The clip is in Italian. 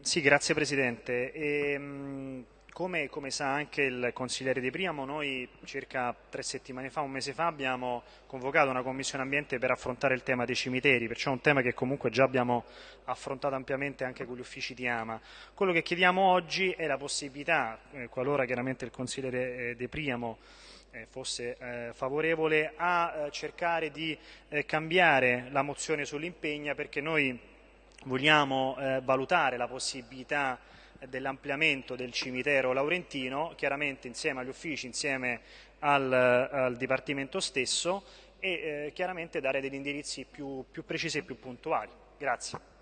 Sì, grazie Presidente. E, mh, come, come sa anche il consigliere De Priamo, noi circa tre settimane fa, un mese fa, abbiamo convocato una commissione ambiente per affrontare il tema dei cimiteri, perciò è un tema che comunque già abbiamo affrontato ampiamente anche con gli uffici di Ama. Quello che chiediamo oggi è la possibilità, eh, qualora chiaramente il consigliere eh, De Priamo eh, fosse eh, favorevole, a cercare di eh, cambiare la mozione sull'impegna perché noi vogliamo valutare la possibilità dell'ampliamento del cimitero laurentino, chiaramente insieme agli uffici, insieme al, al Dipartimento stesso e eh, chiaramente dare degli indirizzi più, più precisi e più puntuali. Grazie.